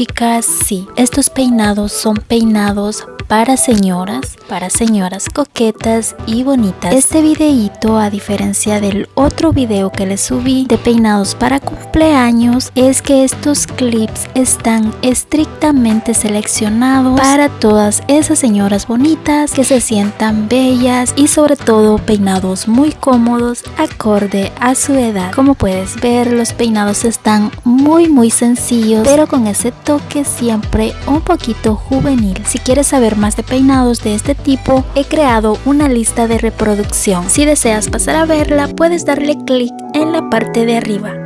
chicas, sí, estos peinados son peinados para señoras, para señoras coquetas y bonitas. Este videito, a diferencia del otro video que les subí de peinados para cumpleaños, es que estos clips están estrictamente seleccionados para todas esas señoras bonitas que se sientan bellas y sobre todo peinados muy cómodos acorde a su edad. Como puedes ver, los peinados están muy muy sencillos, pero con ese toque siempre un poquito juvenil. Si quieres saber de peinados de este tipo, he creado una lista de reproducción. Si deseas pasar a verla, puedes darle clic en la parte de arriba.